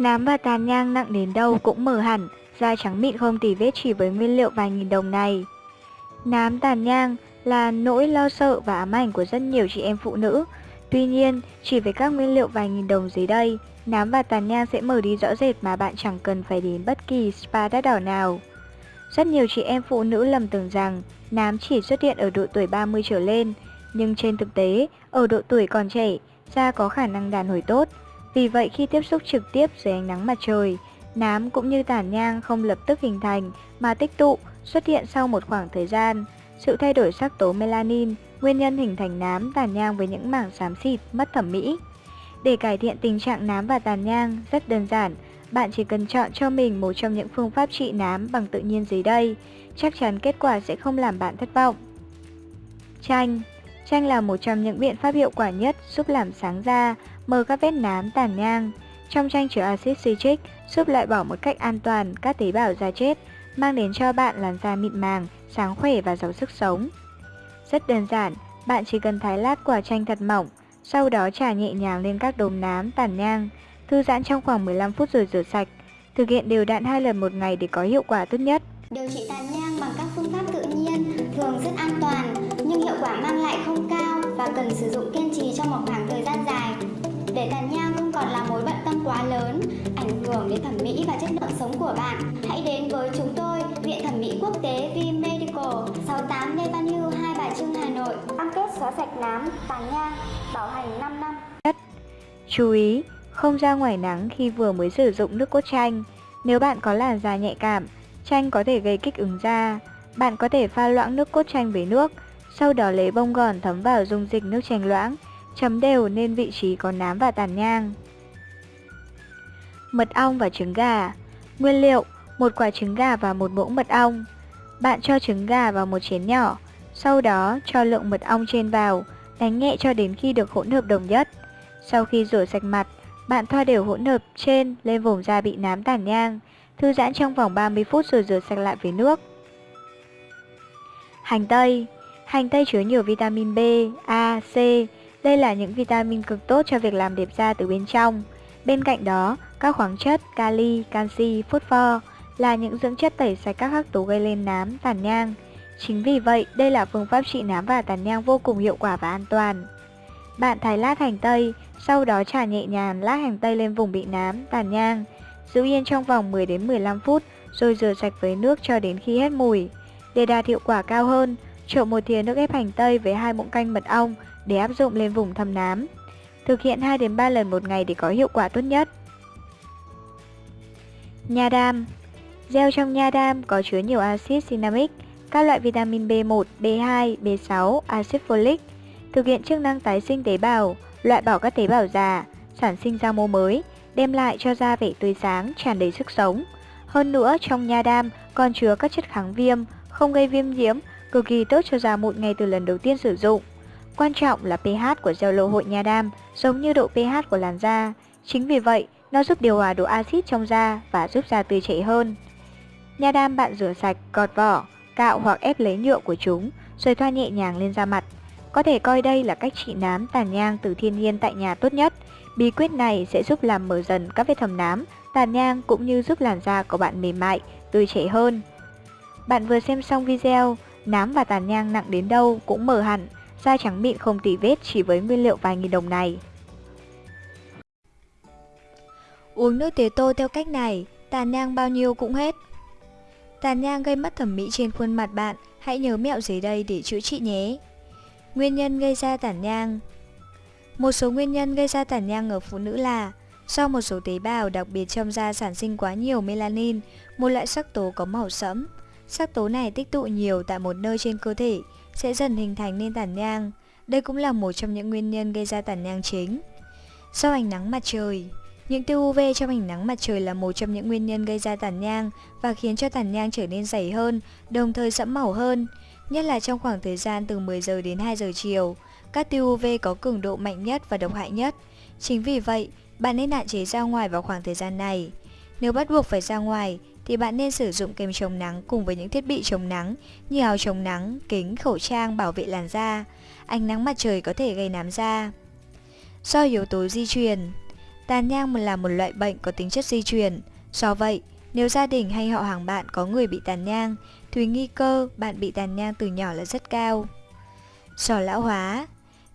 Nám và tàn nhang nặng đến đâu cũng mở hẳn, da trắng mịn không tì vết chỉ với nguyên liệu vài nghìn đồng này. Nám tàn nhang là nỗi lo sợ và ám ảnh của rất nhiều chị em phụ nữ. Tuy nhiên, chỉ với các nguyên liệu vài nghìn đồng dưới đây, nám và tàn nhang sẽ mở đi rõ rệt mà bạn chẳng cần phải đến bất kỳ spa đắt đỏ nào. Rất nhiều chị em phụ nữ lầm tưởng rằng nám chỉ xuất hiện ở độ tuổi 30 trở lên, nhưng trên thực tế, ở độ tuổi còn trẻ, da có khả năng đàn hồi tốt. Vì vậy khi tiếp xúc trực tiếp dưới ánh nắng mặt trời, nám cũng như tàn nhang không lập tức hình thành mà tích tụ, xuất hiện sau một khoảng thời gian. Sự thay đổi sắc tố melanin, nguyên nhân hình thành nám tàn nhang với những mảng xám xịt, mất thẩm mỹ. Để cải thiện tình trạng nám và tàn nhang rất đơn giản, bạn chỉ cần chọn cho mình một trong những phương pháp trị nám bằng tự nhiên dưới đây, chắc chắn kết quả sẽ không làm bạn thất vọng. Chanh Chanh là một trong những biện pháp hiệu quả nhất giúp làm sáng da, mờ các vết nám tàn nhang. Trong chanh chứa axit citric giúp loại bỏ một cách an toàn các tế bào da chết, mang đến cho bạn làn da mịn màng, sáng khỏe và giàu sức sống. Rất đơn giản, bạn chỉ cần thái lát quả chanh thật mỏng, sau đó trà nhẹ nhàng lên các đốm nám tàn nhang, thư giãn trong khoảng 15 phút rồi rửa sạch. Thực hiện đều đặn hai lần một ngày để có hiệu quả tốt nhất. Điều trị tàn nhang bằng các phương pháp tự nhiên thường rất an toàn nhưng hiệu quả mang lại không cao và cần sử dụng kiên trì trong một khoảng thời gian dài quá lớn, ảnh hưởng đến thẩm mỹ và chất lượng sống của bạn, hãy đến với chúng tôi, Viện Thẩm mỹ Quốc tế V Medical, 68 Lê Văn Hưu, Hai Bà Trưng, Hà Nội. Cam kết xóa sạch nám, tàn nhang, bảo hành 5 năm. Chú ý, không ra ngoài nắng khi vừa mới sử dụng nước cốt chanh. Nếu bạn có làn da nhạy cảm, chanh có thể gây kích ứng da. Bạn có thể pha loãng nước cốt chanh với nước, sau đó lấy bông gòn thấm vào dung dịch nước chanh loãng, chấm đều lên vị trí có nám và tàn nhang. Mật ong và trứng gà Nguyên liệu, một quả trứng gà và một muỗng mật ong. Bạn cho trứng gà vào một chén nhỏ, sau đó cho lượng mật ong trên vào, đánh nhẹ cho đến khi được hỗn hợp đồng nhất. Sau khi rửa sạch mặt, bạn thoa đều hỗn hợp trên lên vùng da bị nám tàn nhang, thư giãn trong vòng 30 phút rồi rửa sạch lại với nước. Hành tây Hành tây chứa nhiều vitamin B, A, C. Đây là những vitamin cực tốt cho việc làm đẹp da từ bên trong. Bên cạnh đó, các khoáng chất, kali, canxi, phosphor là những dưỡng chất tẩy sạch các hắc tố gây lên nám, tàn nhang. Chính vì vậy, đây là phương pháp trị nám và tàn nhang vô cùng hiệu quả và an toàn. Bạn thái lát hành tây, sau đó trà nhẹ nhàng lát hành tây lên vùng bị nám, tàn nhang. Giữ yên trong vòng 10 đến 15 phút rồi rửa sạch với nước cho đến khi hết mùi. Để đạt hiệu quả cao hơn, trộn một thìa nước ép hành tây với hai muỗng canh mật ong để áp dụng lên vùng thâm nám. Thực hiện 2 đến 3 lần một ngày để có hiệu quả tốt nhất. Nha đam Gel trong nha đam có chứa nhiều axit cinnamic, các loại vitamin B1, B2, B6, axit folic, thực hiện chức năng tái sinh tế bào, loại bỏ các tế bào già, sản sinh ra mô mới, đem lại cho da vẻ tươi sáng, tràn đầy sức sống. Hơn nữa, trong nha đam còn chứa các chất kháng viêm, không gây viêm nhiễm, cực kỳ tốt cho da mụn ngay từ lần đầu tiên sử dụng. Quan trọng là pH của gel lô hội nha đam giống như độ pH của làn da. Chính vì vậy, nó giúp điều hòa độ axit trong da và giúp da tươi trẻ hơn. Nha đam bạn rửa sạch, gọt vỏ, cạo hoặc ép lấy nhựa của chúng, rồi thoa nhẹ nhàng lên da mặt. Có thể coi đây là cách trị nám tàn nhang từ thiên nhiên tại nhà tốt nhất. Bí quyết này sẽ giúp làm mở dần các vết thâm nám, tàn nhang cũng như giúp làn da của bạn mềm mại, tươi trẻ hơn. Bạn vừa xem xong video, nám và tàn nhang nặng đến đâu cũng mở hẳn, da trắng mịn không tỉ vết chỉ với nguyên liệu vài nghìn đồng này. Uống nước tía tô theo cách này, tàn nhang bao nhiêu cũng hết. Tàn nhang gây mất thẩm mỹ trên khuôn mặt bạn, hãy nhớ mẹo dưới đây để chữa trị nhé. Nguyên nhân gây ra tàn nhang Một số nguyên nhân gây ra tàn nhang ở phụ nữ là Do một số tế bào đặc biệt trong da sản sinh quá nhiều melanin, một loại sắc tố có màu sẫm. Sắc tố này tích tụ nhiều tại một nơi trên cơ thể, sẽ dần hình thành nên tàn nhang. Đây cũng là một trong những nguyên nhân gây ra tàn nhang chính. Do ánh nắng mặt trời những tia UV trong ánh nắng mặt trời là một trong những nguyên nhân gây ra tàn nhang và khiến cho tàn nhang trở nên dày hơn, đồng thời sẫm màu hơn nhất là trong khoảng thời gian từ 10 giờ đến 2 giờ chiều. Các tia UV có cường độ mạnh nhất và độc hại nhất. Chính vì vậy, bạn nên hạn chế ra ngoài vào khoảng thời gian này. Nếu bắt buộc phải ra ngoài, thì bạn nên sử dụng kem chống nắng cùng với những thiết bị chống nắng như áo chống nắng, kính, khẩu trang bảo vệ làn da. Ánh nắng mặt trời có thể gây nám da. Do yếu tố di truyền Tàn nhang là một loại bệnh có tính chất di truyền. Do vậy, nếu gia đình hay họ hàng bạn có người bị tàn nhang, thì nguy cơ bạn bị tàn nhang từ nhỏ là rất cao. Sò lão hóa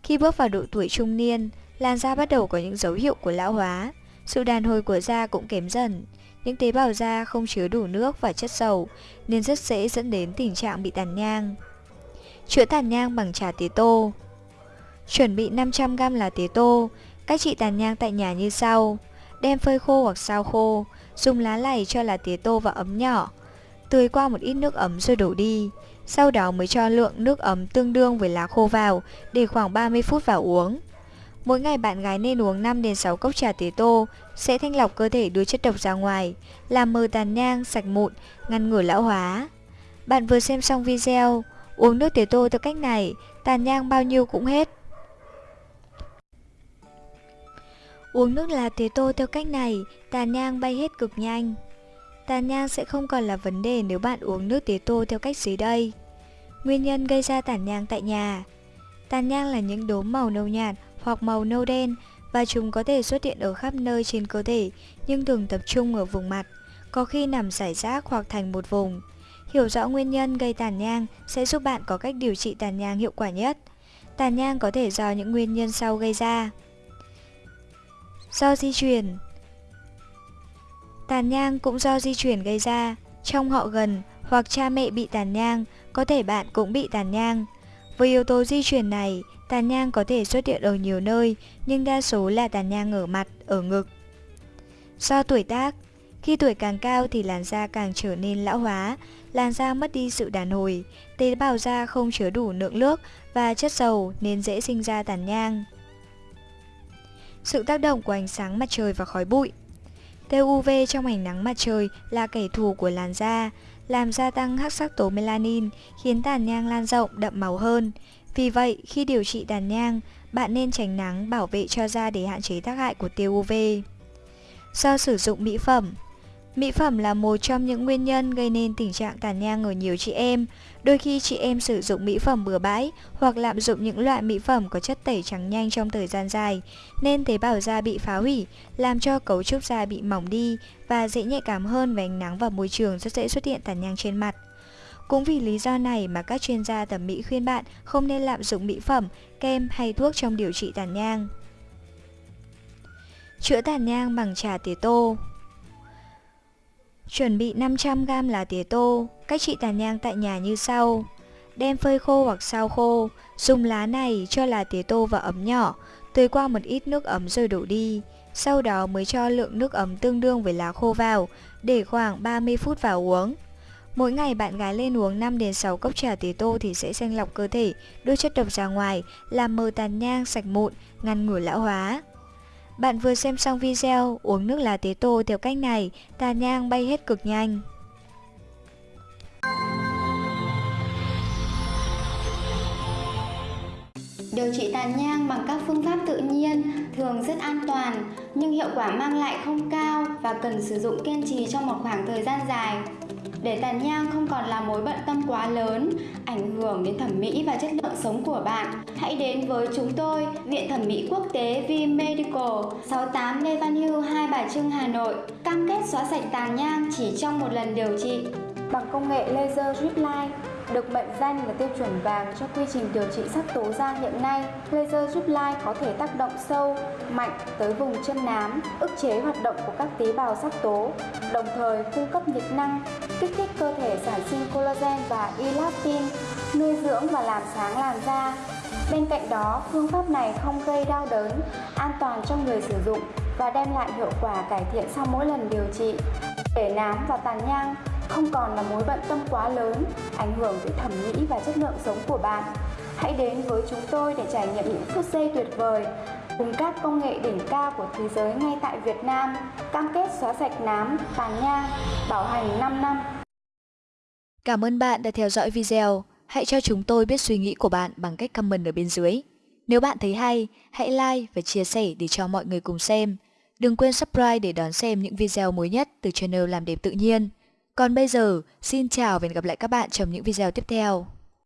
Khi bước vào độ tuổi trung niên, làn da bắt đầu có những dấu hiệu của lão hóa. Sự đàn hồi của da cũng kém dần. Những tế bào da không chứa đủ nước và chất dầu nên rất dễ dẫn đến tình trạng bị tàn nhang. Chữa tàn nhang bằng trà tía tô Chuẩn bị 500g lá tía tô Cách trị tàn nhang tại nhà như sau Đem phơi khô hoặc sao khô Dùng lá lày cho lá tía tô vào ấm nhỏ Tưới qua một ít nước ấm rồi đổ đi Sau đó mới cho lượng nước ấm tương đương với lá khô vào Để khoảng 30 phút vào uống Mỗi ngày bạn gái nên uống 5 đến 6 cốc trà tía tô sẽ thanh lọc cơ thể đưa chất độc ra ngoài, làm mờ tàn nhang, sạch mụn, ngăn ngừa lão hóa. Bạn vừa xem xong video, uống nước tía tô theo cách này, tàn nhang bao nhiêu cũng hết. Uống nước lá tía tô theo cách này, tàn nhang bay hết cực nhanh. Tàn nhang sẽ không còn là vấn đề nếu bạn uống nước tía tô theo cách dưới đây. Nguyên nhân gây ra tàn nhang tại nhà Tàn nhang là những đốm màu nâu nhạt hoặc màu nâu đen và chúng có thể xuất hiện ở khắp nơi trên cơ thể nhưng thường tập trung ở vùng mặt, có khi nằm rải rác hoặc thành một vùng. Hiểu rõ nguyên nhân gây tàn nhang sẽ giúp bạn có cách điều trị tàn nhang hiệu quả nhất. Tàn nhang có thể do những nguyên nhân sau gây ra. Do di chuyển Tàn nhang cũng do di chuyển gây ra, trong họ gần hoặc cha mẹ bị tàn nhang, có thể bạn cũng bị tàn nhang. Với yếu tố di chuyển này, Tàn nhang có thể xuất hiện ở nhiều nơi, nhưng đa số là tàn nhang ở mặt, ở ngực. Do tuổi tác, khi tuổi càng cao thì làn da càng trở nên lão hóa, làn da mất đi sự đàn hồi, tế bào da không chứa đủ lượng nước và chất dầu nên dễ sinh ra tàn nhang. Sự tác động của ánh sáng mặt trời và khói bụi Tia UV trong ánh nắng mặt trời là kẻ thù của làn da, làm gia tăng hắc sắc tố melanin, khiến tàn nhang lan rộng, đậm màu hơn. Vì vậy, khi điều trị tàn nhang, bạn nên tránh nắng bảo vệ cho da để hạn chế tác hại của tia UV. Do sử dụng mỹ phẩm Mỹ phẩm là một trong những nguyên nhân gây nên tình trạng tàn nhang ở nhiều chị em. Đôi khi chị em sử dụng mỹ phẩm bừa bãi hoặc lạm dụng những loại mỹ phẩm có chất tẩy trắng nhanh trong thời gian dài, nên tế bào da bị phá hủy, làm cho cấu trúc da bị mỏng đi và dễ nhạy cảm hơn với ánh nắng và môi trường rất dễ xuất hiện tàn nhang trên mặt. Cũng vì lý do này mà các chuyên gia thẩm mỹ khuyên bạn không nên lạm dụng mỹ phẩm, kem hay thuốc trong điều trị tàn nhang. Chữa tàn nhang bằng trà tía tô Chuẩn bị 500g lá tía tô, cách trị tàn nhang tại nhà như sau. Đem phơi khô hoặc sao khô, dùng lá này cho lá tía tô vào ấm nhỏ, tưới qua một ít nước ấm rồi đổ đi. Sau đó mới cho lượng nước ấm tương đương với lá khô vào, để khoảng 30 phút vào uống. Mỗi ngày bạn gái lên uống 5 đến 6 cốc trà tía tô thì sẽ thanh lọc cơ thể, đưa chất độc ra ngoài, làm mờ tàn nhang, sạch mụn, ngăn ngừa lão hóa. Bạn vừa xem xong video, uống nước lá tế tô theo cách này, tàn nhang bay hết cực nhanh. Điều trị tàn nhang bằng các phương pháp tự nhiên thường rất an toàn, nhưng hiệu quả mang lại không cao và cần sử dụng kiên trì trong một khoảng thời gian dài. Để tàn nhang không còn là mối bận tâm quá lớn, ảnh hưởng đến thẩm mỹ và chất lượng sống của bạn, hãy đến với chúng tôi, Viện Thẩm mỹ Quốc tế V Medical, 68 Lê Văn Hưu, Hai Bà Trưng, Hà Nội, cam kết xóa sạch tàn nhang chỉ trong một lần điều trị. Bằng công nghệ laser drip line, được mệnh danh là tiêu chuẩn vàng cho quy trình điều trị sắc tố da hiện nay, laser giúp light có thể tác động sâu, mạnh tới vùng chân nám, ức chế hoạt động của các tế bào sắc tố, đồng thời cung cấp nhiệt năng, kích thích cơ thể sản sinh collagen và elastin, nuôi dưỡng và làm sáng làn da. Bên cạnh đó, phương pháp này không gây đau đớn, an toàn cho người sử dụng và đem lại hiệu quả cải thiện sau mỗi lần điều trị. Để nám và tàn nhang không còn là mối bận tâm quá lớn, ảnh hưởng tới thẩm mỹ và chất lượng sống của bạn. Hãy đến với chúng tôi để trải nghiệm những phút giây tuyệt vời cùng các công nghệ đỉnh cao của thế giới ngay tại Việt Nam, cam kết xóa sạch nám, tàn nhang, bảo hành 5 năm. Cảm ơn bạn đã theo dõi video. Hãy cho chúng tôi biết suy nghĩ của bạn bằng cách comment ở bên dưới. Nếu bạn thấy hay, hãy like và chia sẻ để cho mọi người cùng xem. Đừng quên subscribe để đón xem những video mới nhất từ channel Làm đẹp tự nhiên. Còn bây giờ, xin chào và hẹn gặp lại các bạn trong những video tiếp theo.